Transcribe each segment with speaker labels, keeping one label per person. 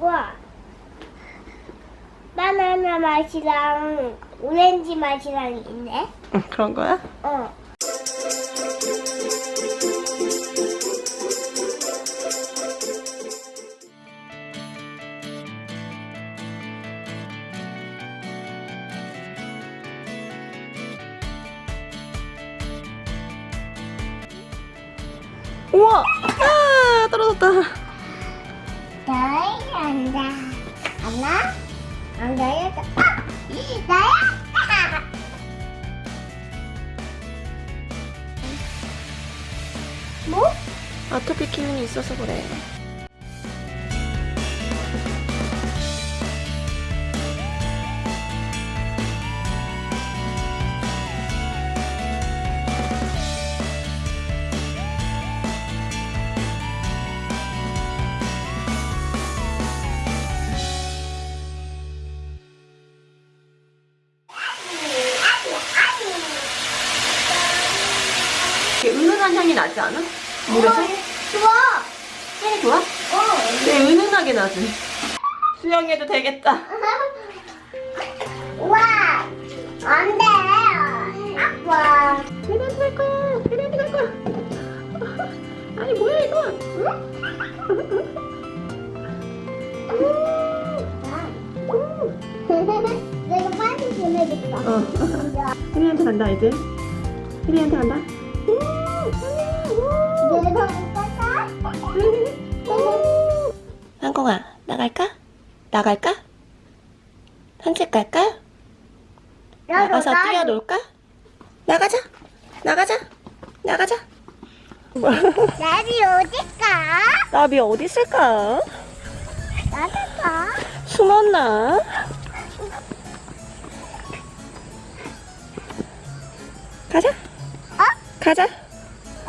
Speaker 1: 와. 바나나 맛이랑 오렌지 맛이랑 있네.
Speaker 2: 응, 그런 거야?
Speaker 1: 어.
Speaker 2: 우와! 아, 떨어졌다.
Speaker 1: 안다. 안나? 안 나야? 아! 나야? 뭐?
Speaker 2: 아토피 기운이 있어서 그래. 은은한 향이 나지 않아? 물에서?
Speaker 1: 좋아.
Speaker 2: 향이 좋아?
Speaker 1: 어.
Speaker 2: 네, 은은하게 나지. 수영해도 되겠다.
Speaker 1: 와. 안 돼. 아빠.
Speaker 2: 계란이 갈 거야. 계란이 갈 거야. 아니 뭐야 이거?
Speaker 1: 내가 빨리 보내줄까?
Speaker 2: 어. 혜리한테 간다 이제. 혜리한테 간다. 상공아 나갈까? 나갈까? 산책 갈까? 나가서 뛰어놀까? 나가자. 나가자. 나가자.
Speaker 1: 나비 어딜까?
Speaker 2: 나비 어디 있을까?
Speaker 1: 나갈까?
Speaker 2: 숨었나? 가자.
Speaker 1: 어?
Speaker 2: 가자.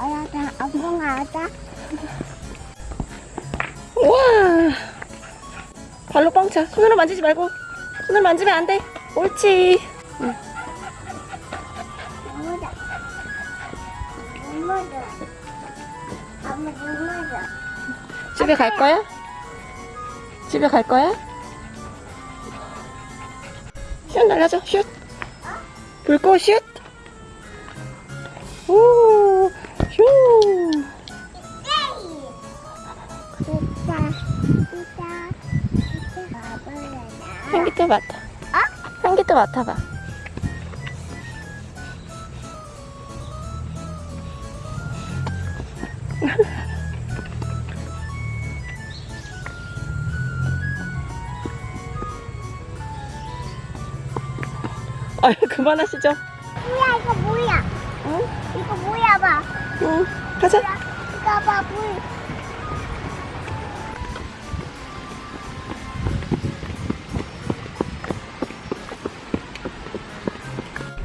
Speaker 1: 알았다. 아빠가 하자.
Speaker 2: 우와. 발로 뻥차. 손으로 만지지 말고. 손으로 만지면 안 돼. 옳지. 응. 집에 갈 거야? 집에 갈 거야? 슛 날려줘. 슛. 불꽃 슛. 오. 향기도 맡아.
Speaker 1: 어?
Speaker 2: 향기도 맡아봐. 아유 그만하시죠.
Speaker 1: 뭐야 이거 뭐야?
Speaker 2: 응?
Speaker 1: 이거 뭐야 봐.
Speaker 2: 응. 가자.
Speaker 1: 이거 봐 물.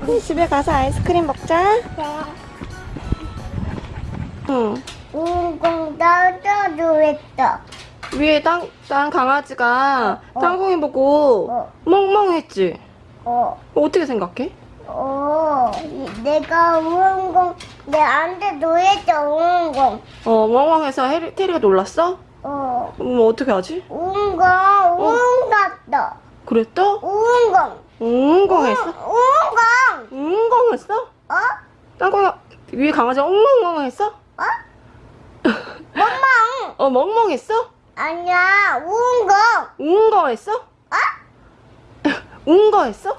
Speaker 2: 우리 집에 가서 아이스크림 먹자.
Speaker 1: 네.
Speaker 2: 응.
Speaker 1: 운공 떠줘도 했어.
Speaker 2: 위에 땅, 땅 강아지가
Speaker 1: 어.
Speaker 2: 땅콩이 보고
Speaker 1: 어.
Speaker 2: 멍멍했지?
Speaker 1: 어.
Speaker 2: 어떻게 생각해?
Speaker 1: 어. 이- 내가 운공 내한테 노예져 운공.
Speaker 2: 어, 멍멍해서 해리, 테리가 놀랐어?
Speaker 1: 어.
Speaker 2: 그럼 어떻게 하지?
Speaker 1: 운공 운 갔다.
Speaker 2: 그랬다?
Speaker 1: 운공.
Speaker 2: 웅웅했어?
Speaker 1: 운공.
Speaker 2: 웅웅했어?
Speaker 1: 어?
Speaker 2: 땅콩이 위에 강아지가 웅웅웅했어?
Speaker 1: 어? 멍멍.
Speaker 2: 어, 멍멍했어?
Speaker 1: 아니야 운공.
Speaker 2: 웅거했어?
Speaker 1: 어?
Speaker 2: 웅거했어?